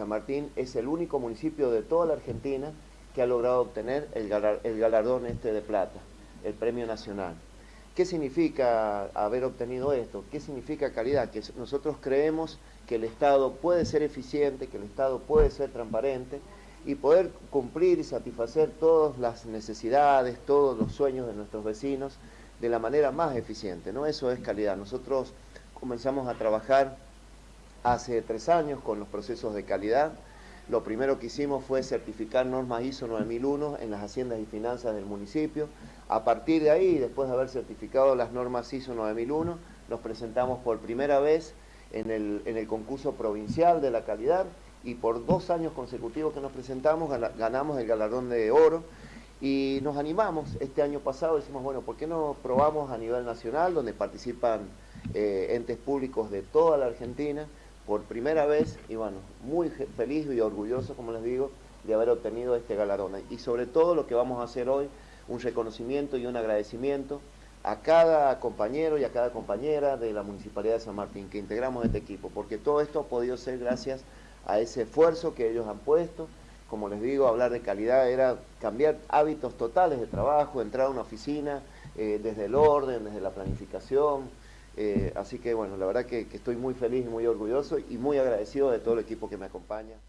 San Martín es el único municipio de toda la Argentina que ha logrado obtener el, galardón este de plata, el premio nacional. ¿Qué significa haber obtenido esto? ¿Qué significa calidad? Que nosotros creemos que el Estado puede ser eficiente, que el Estado puede ser transparente y poder cumplir y satisfacer todas las necesidades, todos los sueños de nuestros vecinos de la manera más eficiente, ¿no? Eso es calidad. Nosotros comenzamos a trabajar hace tres años con los procesos de calidad. Lo primero que hicimos fue certificar normas ISO 9001 en las haciendas y finanzas del municipio. A partir de ahí, después de haber certificado las normas ISO 9001, nos presentamos por primera vez en el, en el concurso provincial de la calidad y por dos años consecutivos que nos presentamos ganamos el galardón de oro y nos animamos este año pasado, decimos, bueno, ¿por qué no probamos a nivel nacional donde participan eh, entes públicos de toda la Argentina por primera vez y bueno, muy feliz y orgulloso, como les digo, de haber obtenido este galardón. Y sobre todo lo que vamos a hacer hoy, un reconocimiento y un agradecimiento a cada compañero y a cada compañera de la Municipalidad de San Martín que integramos este equipo, porque todo esto ha podido ser gracias a ese esfuerzo que ellos han puesto. Como les digo, hablar de calidad era cambiar hábitos totales de trabajo, entrar a una oficina, eh, desde el orden, desde la planificación, eh, así que bueno, la verdad que, que estoy muy feliz y muy orgulloso y muy agradecido de todo el equipo que me acompaña.